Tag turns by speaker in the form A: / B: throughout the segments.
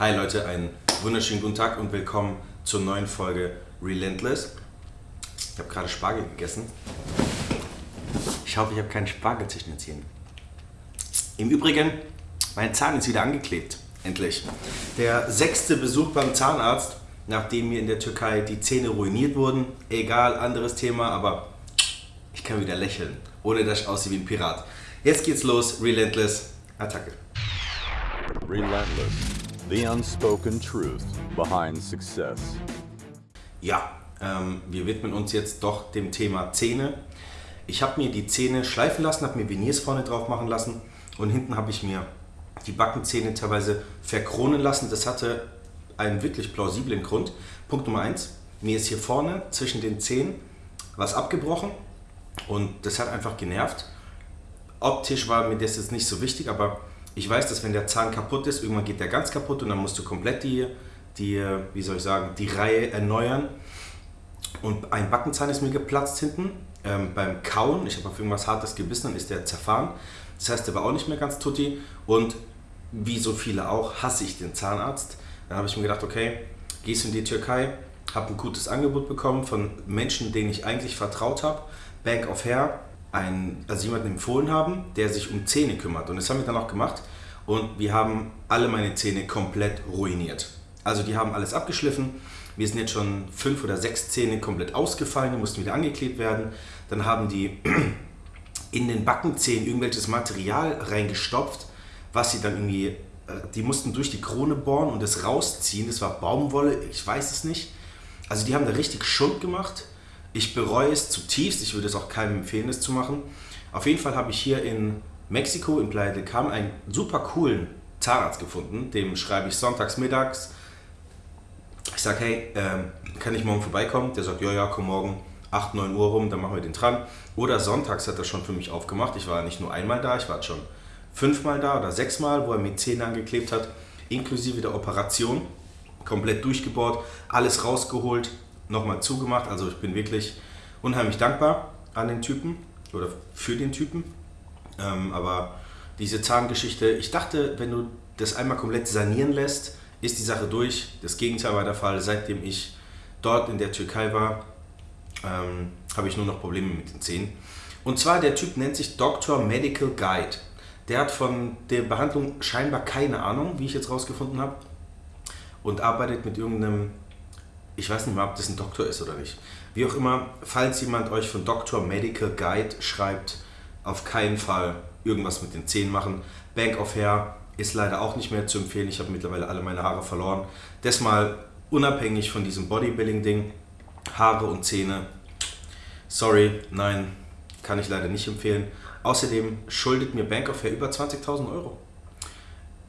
A: Hi Leute, einen wunderschönen guten Tag und willkommen zur neuen Folge Relentless. Ich habe gerade Spargel gegessen. Ich hoffe, ich habe keinen Spargel zwischen den Zähnen. Im Übrigen, mein Zahn ist wieder angeklebt. Endlich. Der sechste Besuch beim Zahnarzt, nachdem mir in der Türkei die Zähne ruiniert wurden. Egal, anderes Thema, aber ich kann wieder lächeln, ohne dass ich aussehe wie ein Pirat. Jetzt geht's los, Relentless, Attacke.
B: Relentless, the unspoken truth behind success.
A: Ja, ähm, wir widmen uns jetzt doch dem Thema Zähne. Ich habe mir die Zähne schleifen lassen, habe mir Veneers vorne drauf machen lassen und hinten habe ich mir die Backenzähne teilweise verkronen lassen. Das hatte einen wirklich plausiblen Grund. Punkt Nummer eins: Mir ist hier vorne zwischen den Zähnen was abgebrochen und das hat einfach genervt. Optisch war mir das jetzt nicht so wichtig, aber ich weiß, dass wenn der Zahn kaputt ist, irgendwann geht der ganz kaputt und dann musst du komplett die, die wie soll ich sagen, die Reihe erneuern. Und ein Backenzahn ist mir geplatzt hinten ähm, beim Kauen. Ich habe auf irgendwas Hartes gebissen, dann ist der zerfahren. Das heißt, der war auch nicht mehr ganz tutti. Und wie so viele auch, hasse ich den Zahnarzt. Dann habe ich mir gedacht, okay, gehst du in die Türkei, habe ein gutes Angebot bekommen von Menschen, denen ich eigentlich vertraut habe. Bank of Hair, ein, also jemanden empfohlen haben, der sich um Zähne kümmert. Und das haben wir dann auch gemacht. Und wir haben alle meine Zähne komplett ruiniert. Also die haben alles abgeschliffen. Mir sind jetzt schon fünf oder sechs Zähne komplett ausgefallen, die mussten wieder angeklebt werden. Dann haben die in den Backenzähnen irgendwelches Material reingestopft, was sie dann irgendwie, die mussten durch die Krone bohren und es rausziehen. Das war Baumwolle, ich weiß es nicht. Also die haben da richtig Schund gemacht. Ich bereue es zutiefst, ich würde es auch keinem empfehlen, es zu machen. Auf jeden Fall habe ich hier in Mexiko, in Playa del Carmen, einen super coolen Zahnarzt gefunden. Dem schreibe ich sonntags mittags. Ich sage, hey, ähm, kann ich morgen vorbeikommen? Der sagt, ja, ja, komm morgen 8, 9 Uhr rum, dann machen wir den dran. Oder sonntags hat er schon für mich aufgemacht. Ich war nicht nur einmal da, ich war schon fünfmal da oder sechsmal, wo er mir Zähne angeklebt hat, inklusive der Operation. Komplett durchgebohrt, alles rausgeholt, nochmal zugemacht. Also ich bin wirklich unheimlich dankbar an den Typen oder für den Typen. Ähm, aber diese Zahngeschichte, ich dachte, wenn du das einmal komplett sanieren lässt, ist die Sache durch. Das Gegenteil war der Fall. Seitdem ich dort in der Türkei war, ähm, habe ich nur noch Probleme mit den Zähnen. Und zwar der Typ nennt sich Dr. Medical Guide. Der hat von der Behandlung scheinbar keine Ahnung, wie ich jetzt rausgefunden habe. Und arbeitet mit irgendeinem ich weiß nicht mal, ob das ein Doktor ist oder nicht. Wie auch immer, falls jemand euch von Dr. Medical Guide schreibt, auf keinen Fall irgendwas mit den Zähnen machen. Bank of Hair ist leider auch nicht mehr zu empfehlen. Ich habe mittlerweile alle meine Haare verloren. Das mal unabhängig von diesem Bodybuilding-Ding. Haare und Zähne. Sorry, nein, kann ich leider nicht empfehlen. Außerdem schuldet mir Bank of Hair über 20.000 Euro.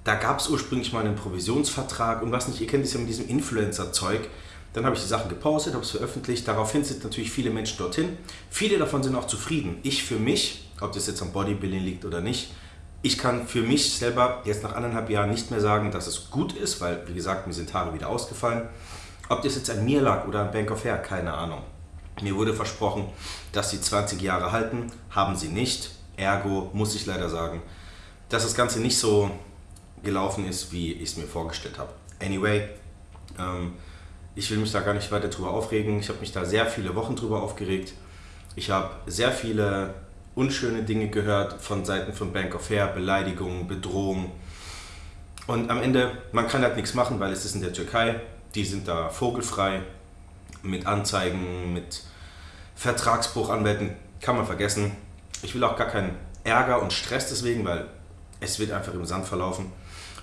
A: Da gab es ursprünglich mal einen Provisionsvertrag und was nicht, ihr kennt es ja mit diesem Influencer-Zeug dann habe ich die Sachen gepostet, habe es veröffentlicht. Daraufhin sind natürlich viele Menschen dorthin. Viele davon sind auch zufrieden. Ich für mich, ob das jetzt am Bodybuilding liegt oder nicht, ich kann für mich selber jetzt nach anderthalb Jahren nicht mehr sagen, dass es gut ist, weil, wie gesagt, mir sind Haare wieder ausgefallen. Ob das jetzt an mir lag oder an Bank of Hair, keine Ahnung. Mir wurde versprochen, dass sie 20 Jahre halten, haben sie nicht. Ergo muss ich leider sagen, dass das Ganze nicht so gelaufen ist, wie ich es mir vorgestellt habe. Anyway, ähm, ich will mich da gar nicht weiter drüber aufregen. Ich habe mich da sehr viele Wochen drüber aufgeregt. Ich habe sehr viele unschöne Dinge gehört von Seiten von Bank of Hair, Beleidigungen, Bedrohungen. Und am Ende, man kann halt nichts machen, weil es ist in der Türkei. Die sind da vogelfrei mit Anzeigen, mit Vertragsbruch, Anwälten. Kann man vergessen. Ich will auch gar keinen Ärger und Stress deswegen, weil es wird einfach im Sand verlaufen.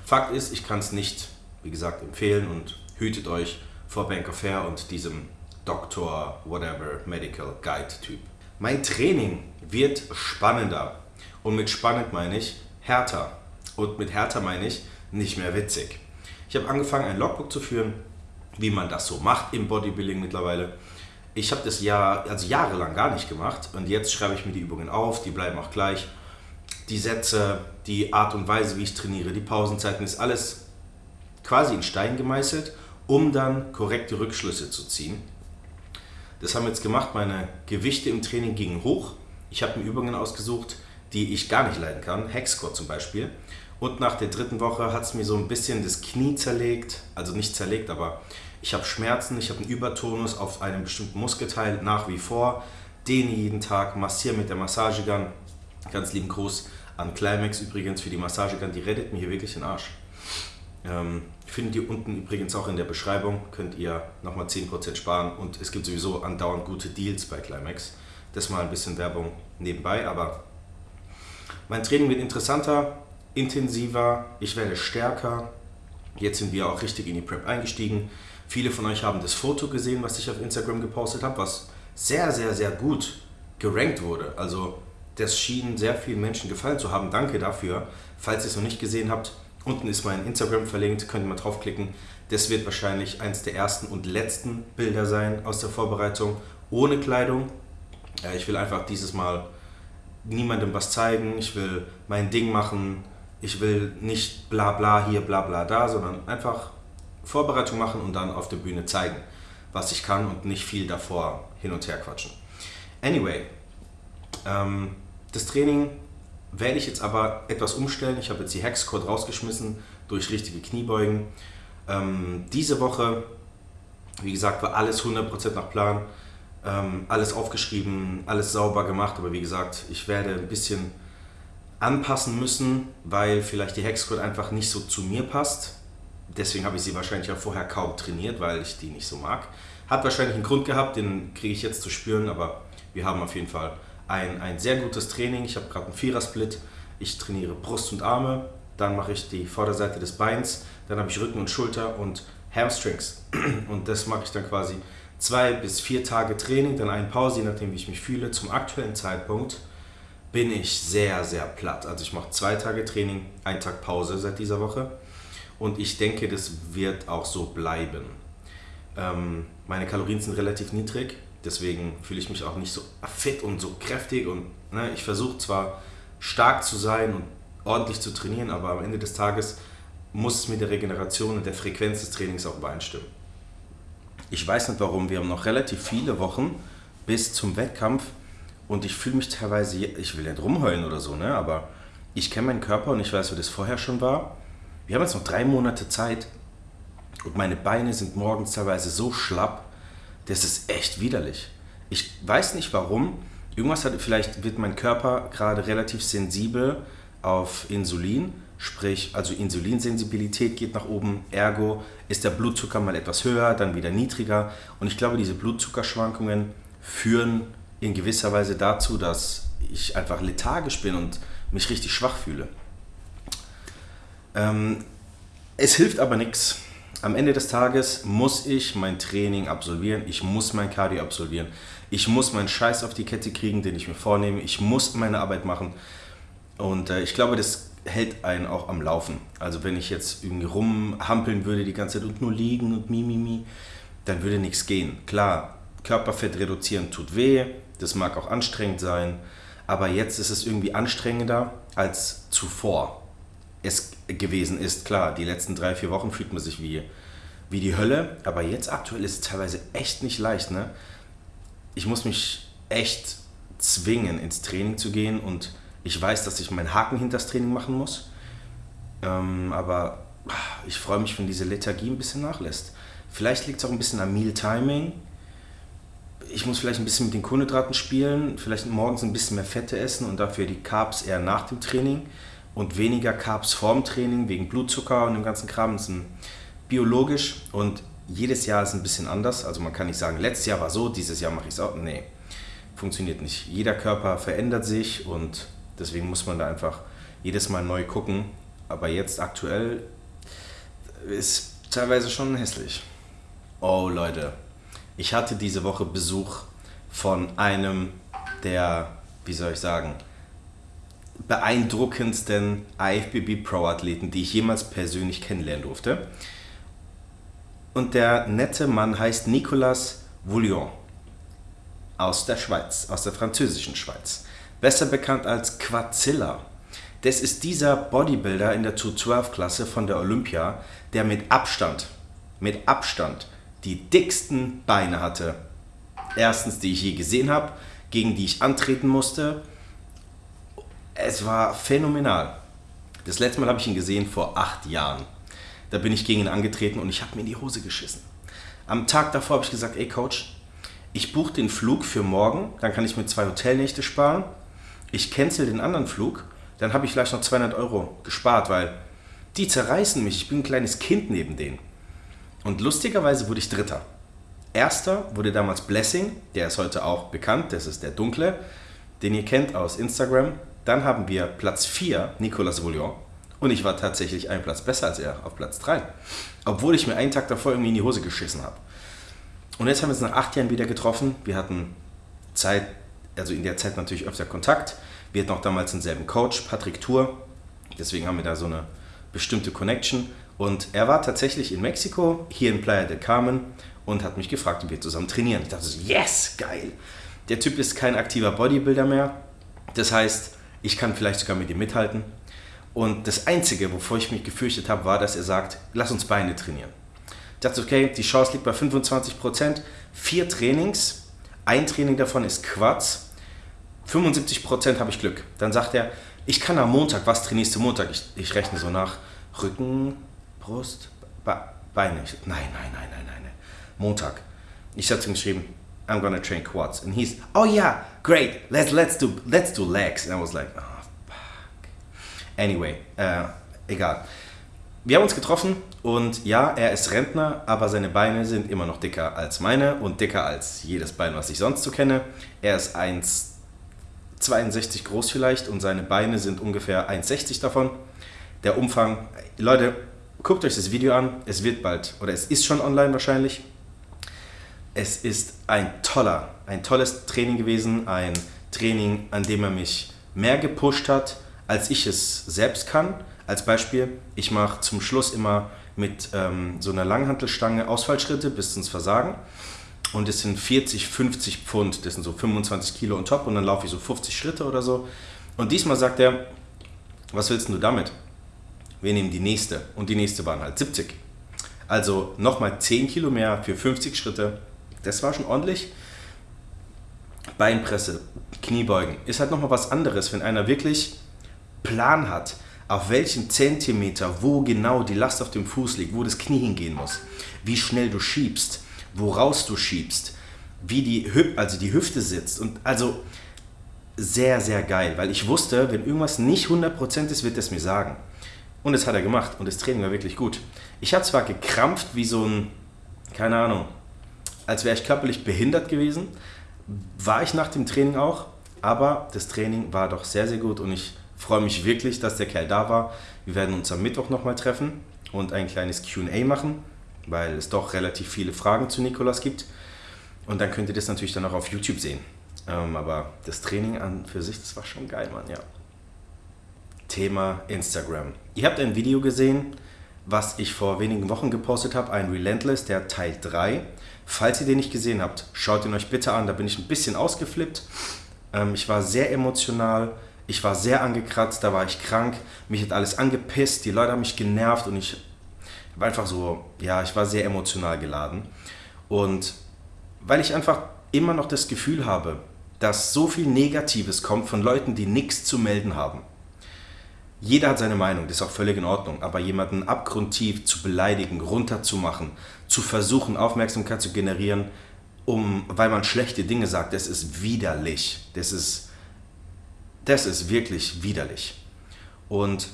A: Fakt ist, ich kann es nicht, wie gesagt, empfehlen und hütet euch vor Bank of Hair und diesem Doktor, whatever, Medical Guide Typ. Mein Training wird spannender. Und mit spannend meine ich härter. Und mit härter meine ich nicht mehr witzig. Ich habe angefangen, ein Logbook zu führen, wie man das so macht im Bodybuilding mittlerweile. Ich habe das Jahr, also jahrelang gar nicht gemacht und jetzt schreibe ich mir die Übungen auf, die bleiben auch gleich. Die Sätze, die Art und Weise, wie ich trainiere, die Pausenzeiten, ist alles quasi in Stein gemeißelt um dann korrekte Rückschlüsse zu ziehen. Das haben wir jetzt gemacht. Meine Gewichte im Training gingen hoch. Ich habe mir Übungen ausgesucht, die ich gar nicht leiden kann. Hex Squat zum Beispiel. Und nach der dritten Woche hat es mir so ein bisschen das Knie zerlegt. Also nicht zerlegt, aber ich habe Schmerzen, ich habe einen Übertonus auf einem bestimmten Muskelteil nach wie vor. Dehne jeden Tag, massiere mit der Massagegun. Ganz lieben Gruß an Climax übrigens für die Massagegun, die rettet mir hier wirklich den Arsch. Ähm, findet ihr unten übrigens auch in der Beschreibung, könnt ihr nochmal 10% sparen und es gibt sowieso andauernd gute Deals bei Climax. Das mal ein bisschen Werbung nebenbei, aber mein Training wird interessanter, intensiver, ich werde stärker. Jetzt sind wir auch richtig in die Prep eingestiegen. Viele von euch haben das Foto gesehen, was ich auf Instagram gepostet habe, was sehr, sehr, sehr gut gerankt wurde. Also das schien sehr vielen Menschen gefallen zu haben. Danke dafür. Falls ihr es noch nicht gesehen habt, unten ist mein Instagram verlinkt, könnt ihr mal draufklicken. Das wird wahrscheinlich eines der ersten und letzten Bilder sein aus der Vorbereitung ohne Kleidung. Ich will einfach dieses Mal niemandem was zeigen, ich will mein Ding machen, ich will nicht bla bla hier, bla bla da, sondern einfach Vorbereitung machen und dann auf der Bühne zeigen, was ich kann und nicht viel davor hin und her quatschen. Anyway, ähm, das Training werde ich jetzt aber etwas umstellen. Ich habe jetzt die Hexcode rausgeschmissen durch richtige Kniebeugen. Ähm, diese Woche, wie gesagt, war alles 100% nach Plan. Ähm, alles aufgeschrieben, alles sauber gemacht. Aber wie gesagt, ich werde ein bisschen anpassen müssen, weil vielleicht die Hexcode einfach nicht so zu mir passt. Deswegen habe ich sie wahrscheinlich auch vorher kaum trainiert, weil ich die nicht so mag. Hat wahrscheinlich einen Grund gehabt, den kriege ich jetzt zu spüren, aber wir haben auf jeden Fall ein, ein sehr gutes Training. Ich habe gerade einen Vierersplit. Ich trainiere Brust und Arme, dann mache ich die Vorderseite des Beins, dann habe ich Rücken und Schulter und Hamstrings. Und das mache ich dann quasi zwei bis vier Tage Training, dann eine Pause, je nachdem wie ich mich fühle. Zum aktuellen Zeitpunkt bin ich sehr, sehr platt. Also ich mache zwei Tage Training, einen Tag Pause seit dieser Woche. Und ich denke, das wird auch so bleiben. Ähm, meine Kalorien sind relativ niedrig. Deswegen fühle ich mich auch nicht so fit und so kräftig. Und ne, ich versuche zwar stark zu sein und ordentlich zu trainieren, aber am Ende des Tages muss es mit der Regeneration und der Frequenz des Trainings auch übereinstimmen. Ich weiß nicht warum, wir haben noch relativ viele Wochen bis zum Wettkampf und ich fühle mich teilweise, ich will nicht rumheulen oder so, ne? aber ich kenne meinen Körper und ich weiß, wie das vorher schon war. Wir haben jetzt noch drei Monate Zeit und meine Beine sind morgens teilweise so schlapp, das ist echt widerlich. Ich weiß nicht warum. Irgendwas hat, vielleicht wird mein Körper gerade relativ sensibel auf Insulin, sprich, also Insulinsensibilität geht nach oben, ergo ist der Blutzucker mal etwas höher, dann wieder niedriger. Und ich glaube, diese Blutzuckerschwankungen führen in gewisser Weise dazu, dass ich einfach lethargisch bin und mich richtig schwach fühle. Ähm, es hilft aber nichts am Ende des Tages muss ich mein Training absolvieren, ich muss mein Cardio absolvieren, ich muss meinen Scheiß auf die Kette kriegen, den ich mir vornehme, ich muss meine Arbeit machen und äh, ich glaube, das hält einen auch am Laufen. Also wenn ich jetzt irgendwie rumhampeln würde die ganze Zeit und nur liegen und mi, mi, mi, dann würde nichts gehen. Klar, Körperfett reduzieren tut weh, das mag auch anstrengend sein, aber jetzt ist es irgendwie anstrengender als zuvor es gewesen ist. Klar, die letzten drei, vier Wochen fühlt man sich wie, wie die Hölle, aber jetzt aktuell ist es teilweise echt nicht leicht. Ne? Ich muss mich echt zwingen, ins Training zu gehen und ich weiß, dass ich meinen Haken hinter das Training machen muss. Ähm, aber ich freue mich, wenn diese Lethargie ein bisschen nachlässt. Vielleicht liegt es auch ein bisschen am Meal Timing. Ich muss vielleicht ein bisschen mit den Kohlenhydraten spielen, vielleicht morgens ein bisschen mehr Fette essen und dafür die Carbs eher nach dem Training und weniger Carbs vorm Training wegen Blutzucker und dem ganzen Kram. Das ist biologisch und jedes Jahr ist ein bisschen anders. Also man kann nicht sagen, letztes Jahr war so, dieses Jahr mache ich es auch. Nee, funktioniert nicht. Jeder Körper verändert sich und deswegen muss man da einfach jedes Mal neu gucken. Aber jetzt aktuell ist teilweise schon hässlich. Oh Leute, ich hatte diese Woche Besuch von einem der, wie soll ich sagen, beeindruckendsten IFBB Pro-Athleten, die ich jemals persönlich kennenlernen durfte. Und der nette Mann heißt Nicolas Vouillon aus der Schweiz, aus der französischen Schweiz. Besser bekannt als Quadzilla. Das ist dieser Bodybuilder in der 212-Klasse von der Olympia, der mit Abstand, mit Abstand die dicksten Beine hatte. Erstens, die ich je gesehen habe, gegen die ich antreten musste es war phänomenal. Das letzte Mal habe ich ihn gesehen vor acht Jahren. Da bin ich gegen ihn angetreten und ich habe mir in die Hose geschissen. Am Tag davor habe ich gesagt, ey Coach, ich buche den Flug für morgen, dann kann ich mir zwei Hotelnächte sparen. Ich cancel den anderen Flug, dann habe ich vielleicht noch 200 Euro gespart, weil die zerreißen mich. Ich bin ein kleines Kind neben denen. Und lustigerweise wurde ich Dritter. Erster wurde damals Blessing, der ist heute auch bekannt, das ist der Dunkle, den ihr kennt aus Instagram. Dann haben wir Platz 4, Nicolas Vouillon. Und ich war tatsächlich einen Platz besser als er, auf Platz 3. Obwohl ich mir einen Tag davor irgendwie in die Hose geschissen habe. Und jetzt haben wir uns nach acht Jahren wieder getroffen. Wir hatten Zeit, also in der Zeit natürlich öfter Kontakt. Wir hatten auch damals denselben Coach, Patrick Tour. Deswegen haben wir da so eine bestimmte Connection. Und er war tatsächlich in Mexiko, hier in Playa del Carmen und hat mich gefragt, ob wir zusammen trainieren. Ich dachte so, yes, geil. Der Typ ist kein aktiver Bodybuilder mehr. Das heißt, ich kann vielleicht sogar mit ihm mithalten. Und das Einzige, wovor ich mich gefürchtet habe, war, dass er sagt, lass uns Beine trainieren. Ich dachte, okay, die Chance liegt bei 25 Prozent. Vier Trainings, ein Training davon ist Quads. 75 Prozent habe ich Glück. Dann sagt er, ich kann am Montag, was trainierst du Montag? Ich, ich rechne so nach. Rücken, Brust, Be Beine. Ich, nein, nein, nein, nein, nein. Montag. Ich hatte ihm geschrieben, I'm gonna train quads. And he's, oh yeah, great, let's, let's, do, let's do legs. And I was like, oh, fuck. Anyway, äh, egal. Wir haben uns getroffen und ja, er ist Rentner, aber seine Beine sind immer noch dicker als meine und dicker als jedes Bein, was ich sonst so kenne. Er ist 1,62 groß vielleicht und seine Beine sind ungefähr 1,60 davon. Der Umfang, Leute, guckt euch das Video an. Es wird bald, oder es ist schon online wahrscheinlich. Es ist ein toller, ein tolles Training gewesen. Ein Training, an dem er mich mehr gepusht hat, als ich es selbst kann. Als Beispiel, ich mache zum Schluss immer mit ähm, so einer Langhantelstange Ausfallschritte bis ins Versagen. Und es sind 40, 50 Pfund, das sind so 25 Kilo on top und dann laufe ich so 50 Schritte oder so. Und diesmal sagt er, was willst du damit? Wir nehmen die nächste und die nächste waren halt 70. Also nochmal 10 Kilo mehr für 50 Schritte. Das war schon ordentlich. Beinpresse, Kniebeugen ist halt nochmal was anderes, wenn einer wirklich Plan hat, auf welchen Zentimeter, wo genau die Last auf dem Fuß liegt, wo das Knie hingehen muss, wie schnell du schiebst, woraus du schiebst, wie die, Hüp also die Hüfte sitzt. Und also sehr, sehr geil, weil ich wusste, wenn irgendwas nicht 100% ist, wird es mir sagen. Und das hat er gemacht und das Training war wirklich gut. Ich habe zwar gekrampft wie so ein, keine Ahnung, als wäre ich körperlich behindert gewesen, war ich nach dem Training auch, aber das Training war doch sehr, sehr gut und ich freue mich wirklich, dass der Kerl da war. Wir werden uns am Mittwoch nochmal treffen und ein kleines QA machen, weil es doch relativ viele Fragen zu Nikolas gibt. Und dann könnt ihr das natürlich dann auch auf YouTube sehen. Ähm, aber das Training an für sich, das war schon geil, Mann, ja. Thema Instagram. Ihr habt ein Video gesehen, was ich vor wenigen Wochen gepostet habe, ein Relentless, der Teil 3. Falls ihr den nicht gesehen habt, schaut ihn euch bitte an, da bin ich ein bisschen ausgeflippt. Ähm, ich war sehr emotional, ich war sehr angekratzt, da war ich krank, mich hat alles angepisst, die Leute haben mich genervt und ich war einfach so, ja, ich war sehr emotional geladen. Und weil ich einfach immer noch das Gefühl habe, dass so viel Negatives kommt von Leuten, die nichts zu melden haben. Jeder hat seine Meinung, das ist auch völlig in Ordnung, aber jemanden abgrundtief zu beleidigen, runterzumachen, zu versuchen, Aufmerksamkeit zu generieren, um, weil man schlechte Dinge sagt, das ist widerlich. Das ist das ist wirklich widerlich. Und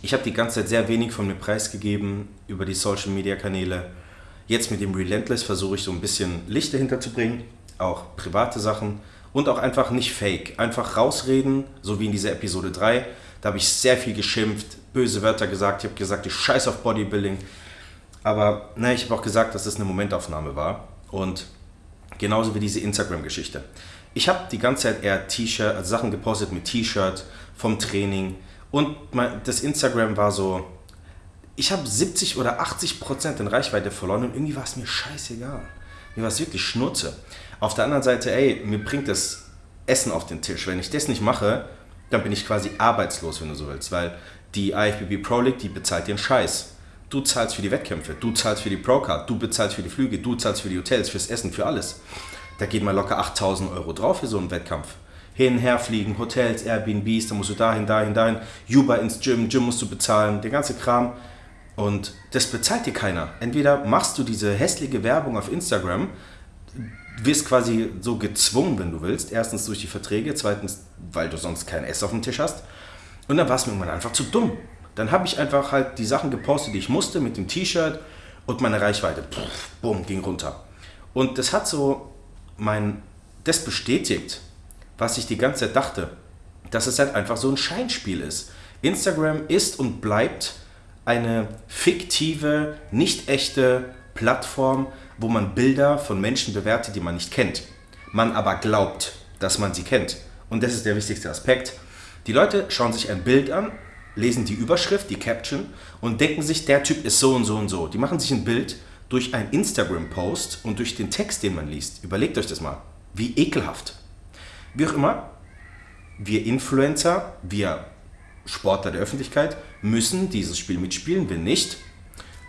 A: ich habe die ganze Zeit sehr wenig von mir preisgegeben über die Social-Media-Kanäle. Jetzt mit dem Relentless versuche ich so ein bisschen Licht dahinter zu bringen, auch private Sachen und auch einfach nicht fake. Einfach rausreden, so wie in dieser Episode 3. Da habe ich sehr viel geschimpft, böse Wörter gesagt. Ich habe gesagt, ich scheiß auf Bodybuilding. Aber ne, ich habe auch gesagt, dass das eine Momentaufnahme war. Und genauso wie diese Instagram-Geschichte ich habe die ganze Zeit eher T-Shirt, also Sachen gepostet mit T-Shirt vom Training und mein, das Instagram war so, ich habe 70 oder 80 Prozent in Reichweite verloren und irgendwie war es mir scheißegal. Mir war es wirklich Schnurze. Auf der anderen Seite, ey, mir bringt das Essen auf den Tisch. Wenn ich das nicht mache, dann bin ich quasi arbeitslos, wenn du so willst, weil die IFBB Pro League, die bezahlt einen Scheiß. Du zahlst für die Wettkämpfe, du zahlst für die Pro Card, du bezahlst für die Flüge, du zahlst für die Hotels, fürs Essen, für alles da geht mal locker 8000 Euro drauf für so einen Wettkampf. hin, her fliegen, Hotels, Airbnbs, dann musst du dahin, dahin, dahin, Uber ins Gym, Gym musst du bezahlen, der ganze Kram. Und das bezahlt dir keiner. Entweder machst du diese hässliche Werbung auf Instagram, wirst quasi so gezwungen, wenn du willst. Erstens durch die Verträge, zweitens, weil du sonst kein Ess auf dem Tisch hast. Und dann war es mir irgendwann einfach zu dumm. Dann habe ich einfach halt die Sachen gepostet, die ich musste, mit dem T-Shirt und meine Reichweite, pff, bumm, ging runter. Und das hat so mein, das bestätigt, was ich die ganze Zeit dachte, dass es halt einfach so ein Scheinspiel ist. Instagram ist und bleibt eine fiktive, nicht echte Plattform, wo man Bilder von Menschen bewertet, die man nicht kennt. Man aber glaubt, dass man sie kennt. Und das ist der wichtigste Aspekt. Die Leute schauen sich ein Bild an, lesen die Überschrift, die Caption und denken sich, der Typ ist so und so und so. Die machen sich ein Bild durch einen Instagram-Post und durch den Text, den man liest. Überlegt euch das mal. Wie ekelhaft. Wie auch immer, wir Influencer, wir Sportler der Öffentlichkeit müssen dieses Spiel mitspielen. Wenn nicht,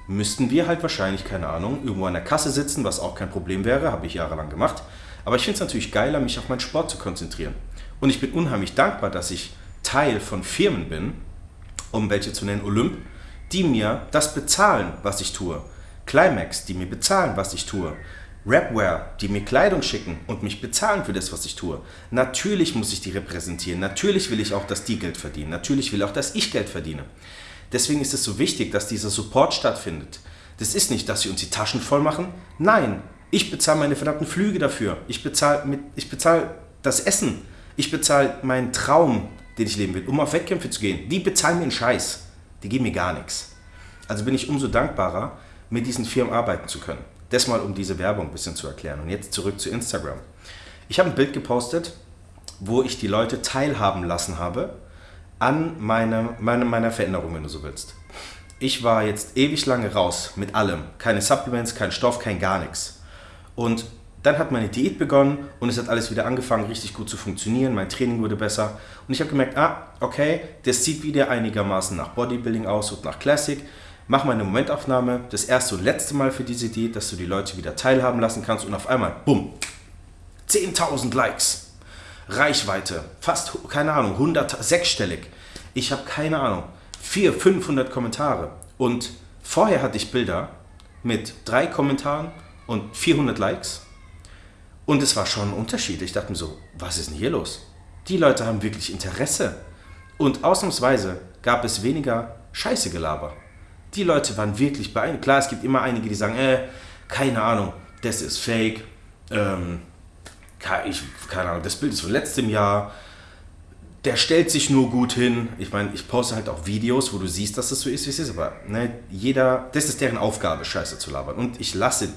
A: müssten wir halt wahrscheinlich, keine Ahnung, irgendwo an der Kasse sitzen, was auch kein Problem wäre, habe ich jahrelang gemacht. Aber ich finde es natürlich geiler, mich auf meinen Sport zu konzentrieren. Und ich bin unheimlich dankbar, dass ich Teil von Firmen bin, um welche zu nennen, Olymp, die mir das bezahlen, was ich tue. Climax, die mir bezahlen, was ich tue. Rapware, die mir Kleidung schicken und mich bezahlen für das, was ich tue. Natürlich muss ich die repräsentieren. Natürlich will ich auch, dass die Geld verdienen. Natürlich will auch, dass ich Geld verdiene. Deswegen ist es so wichtig, dass dieser Support stattfindet. Das ist nicht, dass sie uns die Taschen voll machen. Nein, ich bezahle meine verdammten Flüge dafür. Ich bezahle bezahl das Essen. Ich bezahle meinen Traum, den ich leben will, um auf Wettkämpfe zu gehen. Die bezahlen mir einen Scheiß. Die geben mir gar nichts. Also bin ich umso dankbarer, mit diesen Firmen arbeiten zu können. Das mal, um diese Werbung ein bisschen zu erklären. Und jetzt zurück zu Instagram. Ich habe ein Bild gepostet, wo ich die Leute teilhaben lassen habe an meiner, meiner, meiner Veränderung, wenn du so willst. Ich war jetzt ewig lange raus mit allem. Keine Supplements, kein Stoff, kein gar nichts. Und dann hat meine Diät begonnen und es hat alles wieder angefangen, richtig gut zu funktionieren. Mein Training wurde besser. Und ich habe gemerkt, ah, okay, das sieht wieder einigermaßen nach Bodybuilding aus und nach Classic mach mal eine Momentaufnahme, das erste und letzte Mal für diese Idee, dass du die Leute wieder teilhaben lassen kannst und auf einmal, bumm, 10.000 Likes, Reichweite, fast, keine Ahnung, 100, sechsstellig. Ich habe keine Ahnung, 400, 500 Kommentare und vorher hatte ich Bilder mit drei Kommentaren und 400 Likes und es war schon ein Unterschied. Ich dachte mir so, was ist denn hier los? Die Leute haben wirklich Interesse. Und ausnahmsweise gab es weniger Scheiße Gelaber die Leute waren wirklich beeindruckt. Klar, es gibt immer einige, die sagen, äh, keine Ahnung, das ist fake. Ähm, ich, keine Ahnung, das Bild ist von letztem Jahr. Der stellt sich nur gut hin. Ich meine, ich poste halt auch Videos, wo du siehst, dass das so ist, wie es ist. Aber ne, jeder, das ist deren Aufgabe, Scheiße zu labern. Und ich lasse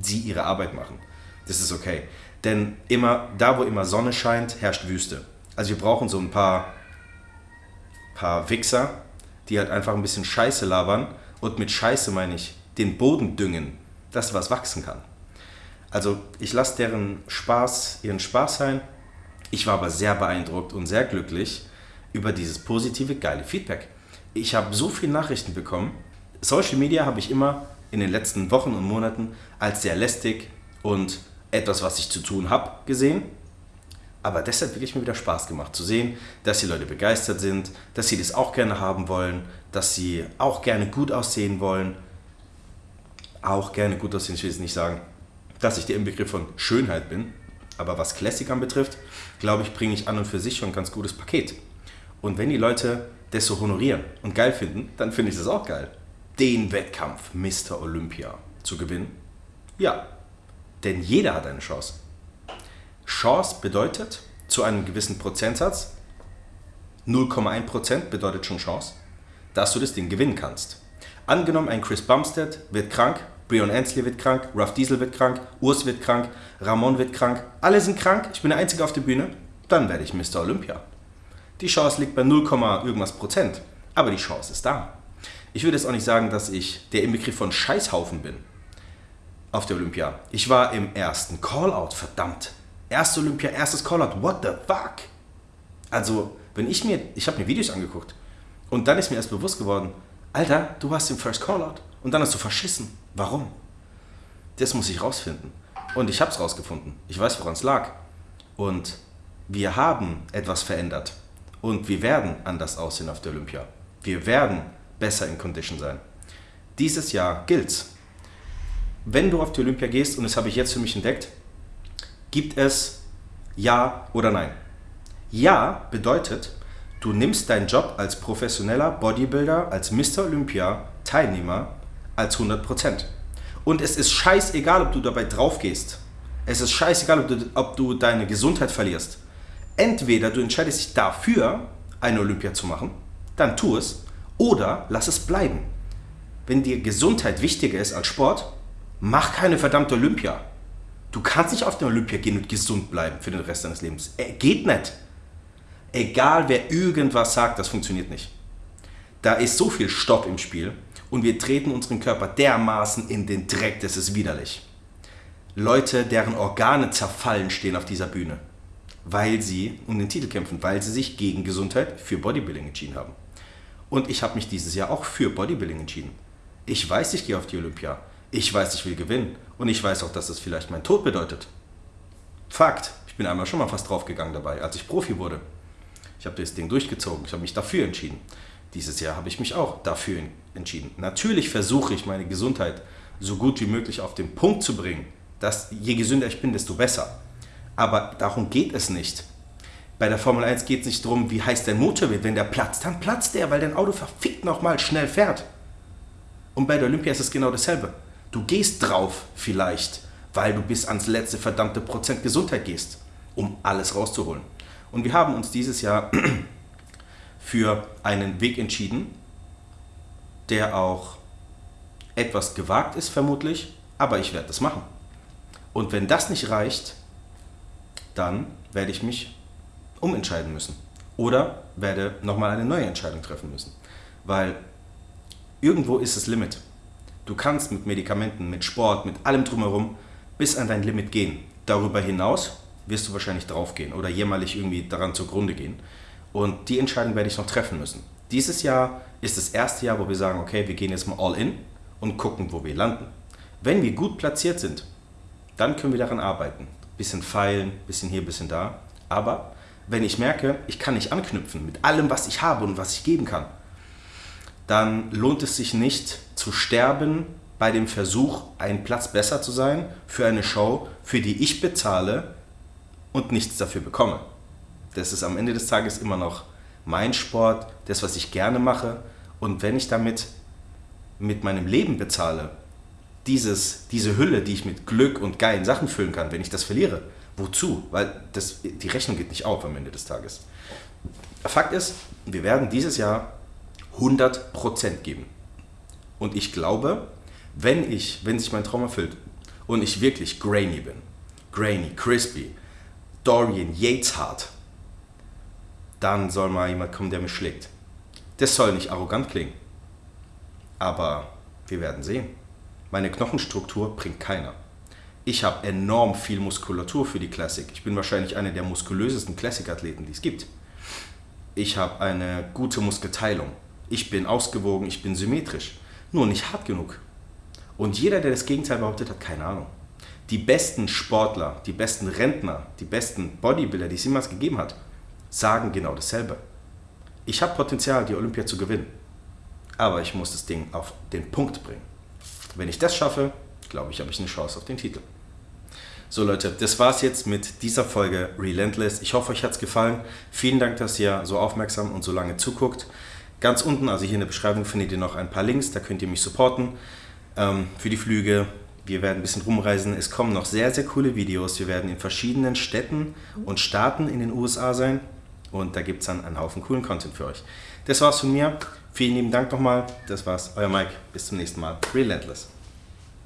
A: sie ihre Arbeit machen. Das ist okay. Denn immer, da wo immer Sonne scheint, herrscht Wüste. Also wir brauchen so ein paar, paar Wichser, die halt einfach ein bisschen Scheiße labern. Und mit Scheiße meine ich den Boden düngen, dass was wachsen kann. Also ich lasse deren Spaß ihren Spaß sein. Ich war aber sehr beeindruckt und sehr glücklich über dieses positive, geile Feedback. Ich habe so viele Nachrichten bekommen. Social Media habe ich immer in den letzten Wochen und Monaten als sehr lästig und etwas, was ich zu tun habe, gesehen. Aber das hat wirklich mir wieder Spaß gemacht, zu sehen, dass die Leute begeistert sind, dass sie das auch gerne haben wollen, dass sie auch gerne gut aussehen wollen. Auch gerne gut aussehen, ich will jetzt nicht sagen, dass ich der Inbegriff von Schönheit bin. Aber was Classic anbetrifft, glaube ich, bringe ich an und für sich schon ein ganz gutes Paket. Und wenn die Leute das so honorieren und geil finden, dann finde ich das auch geil. Den Wettkampf Mr. Olympia zu gewinnen? Ja, denn jeder hat eine Chance. Chance bedeutet zu einem gewissen Prozentsatz, 0,1% bedeutet schon Chance, dass du das Ding gewinnen kannst. Angenommen, ein Chris Bumstead wird krank, Brion Ansley wird krank, Ruff Diesel wird krank, Urs wird krank, Ramon wird krank, alle sind krank, ich bin der Einzige auf der Bühne, dann werde ich Mr. Olympia. Die Chance liegt bei 0, irgendwas Prozent, aber die Chance ist da. Ich würde jetzt auch nicht sagen, dass ich der Inbegriff von Scheißhaufen bin auf der Olympia. Ich war im ersten Callout, verdammt. Erste Olympia, erstes Callout. What the fuck? Also, wenn ich mir, ich habe mir Videos angeguckt und dann ist mir erst bewusst geworden, Alter, du warst im First Callout und dann hast du verschissen. Warum? Das muss ich rausfinden. Und ich habe es rausgefunden. Ich weiß, woran es lag. Und wir haben etwas verändert und wir werden anders aussehen auf der Olympia. Wir werden besser in Condition sein. Dieses Jahr gilt's. Wenn du auf die Olympia gehst, und das habe ich jetzt für mich entdeckt, gibt es Ja oder Nein. Ja bedeutet, du nimmst deinen Job als professioneller Bodybuilder, als Mr. Olympia Teilnehmer als 100%. Und es ist scheißegal, ob du dabei drauf gehst. Es ist scheißegal, ob du, ob du deine Gesundheit verlierst. Entweder du entscheidest dich dafür, eine Olympia zu machen, dann tu es, oder lass es bleiben. Wenn dir Gesundheit wichtiger ist als Sport, mach keine verdammte Olympia. Du kannst nicht auf der Olympia gehen und gesund bleiben für den Rest deines Lebens. Äh, geht nicht. Egal wer irgendwas sagt, das funktioniert nicht. Da ist so viel Stopp im Spiel und wir treten unseren Körper dermaßen in den Dreck, das ist widerlich. Leute, deren Organe zerfallen, stehen auf dieser Bühne, weil sie um den Titel kämpfen, weil sie sich gegen Gesundheit für Bodybuilding entschieden haben. Und ich habe mich dieses Jahr auch für Bodybuilding entschieden. Ich weiß, ich gehe auf die Olympia. Ich weiß, ich will gewinnen. Und ich weiß auch, dass das vielleicht mein Tod bedeutet. Fakt. Ich bin einmal schon mal fast draufgegangen dabei, als ich Profi wurde. Ich habe das Ding durchgezogen. Ich habe mich dafür entschieden. Dieses Jahr habe ich mich auch dafür entschieden. Natürlich versuche ich meine Gesundheit so gut wie möglich auf den Punkt zu bringen, dass je gesünder ich bin, desto besser. Aber darum geht es nicht. Bei der Formel 1 geht es nicht darum, wie heiß dein Motor wird. Wenn der platzt, dann platzt der, weil dein Auto verfickt nochmal schnell fährt. Und bei der Olympia ist es genau dasselbe. Du gehst drauf vielleicht, weil du bis ans letzte verdammte Prozent Gesundheit gehst, um alles rauszuholen. Und wir haben uns dieses Jahr für einen Weg entschieden, der auch etwas gewagt ist vermutlich, aber ich werde das machen. Und wenn das nicht reicht, dann werde ich mich umentscheiden müssen oder werde nochmal eine neue Entscheidung treffen müssen, weil irgendwo ist das Limit. Du kannst mit Medikamenten, mit Sport, mit allem drumherum bis an dein Limit gehen. Darüber hinaus wirst du wahrscheinlich draufgehen oder jämmerlich irgendwie daran zugrunde gehen. Und die Entscheidung werde ich noch treffen müssen. Dieses Jahr ist das erste Jahr, wo wir sagen, okay, wir gehen jetzt mal all in und gucken, wo wir landen. Wenn wir gut platziert sind, dann können wir daran arbeiten. Bisschen feilen, bisschen hier, bisschen da. Aber wenn ich merke, ich kann nicht anknüpfen mit allem, was ich habe und was ich geben kann, dann lohnt es sich nicht zu sterben bei dem Versuch, einen Platz besser zu sein für eine Show, für die ich bezahle und nichts dafür bekomme. Das ist am Ende des Tages immer noch mein Sport, das, was ich gerne mache. Und wenn ich damit mit meinem Leben bezahle, dieses, diese Hülle, die ich mit Glück und geilen Sachen füllen kann, wenn ich das verliere, wozu? Weil das, die Rechnung geht nicht auf am Ende des Tages. Fakt ist, wir werden dieses Jahr 100% geben. Und ich glaube, wenn ich, wenn sich mein Traum erfüllt und ich wirklich grainy bin, grainy, crispy, Dorian Yates hart, dann soll mal jemand kommen, der mich schlägt. Das soll nicht arrogant klingen. Aber wir werden sehen. Meine Knochenstruktur bringt keiner. Ich habe enorm viel Muskulatur für die Classic. Ich bin wahrscheinlich einer der muskulösesten Classic-Athleten, die es gibt. Ich habe eine gute Muskelteilung. Ich bin ausgewogen, ich bin symmetrisch. Nur nicht hart genug. Und jeder, der das Gegenteil behauptet, hat keine Ahnung. Die besten Sportler, die besten Rentner, die besten Bodybuilder, die es jemals gegeben hat, sagen genau dasselbe. Ich habe Potenzial, die Olympia zu gewinnen. Aber ich muss das Ding auf den Punkt bringen. Wenn ich das schaffe, glaube ich, habe ich eine Chance auf den Titel. So Leute, das war's jetzt mit dieser Folge Relentless. Ich hoffe, euch hat es gefallen. Vielen Dank, dass ihr so aufmerksam und so lange zuguckt. Ganz unten, also hier in der Beschreibung, findet ihr noch ein paar Links, da könnt ihr mich supporten ähm, für die Flüge. Wir werden ein bisschen rumreisen. Es kommen noch sehr, sehr coole Videos. Wir werden in verschiedenen Städten und Staaten in den USA sein. Und da gibt es dann einen Haufen coolen Content für euch. Das war's von mir. Vielen lieben Dank nochmal. Das war's. Euer Mike. Bis zum nächsten Mal. Relentless.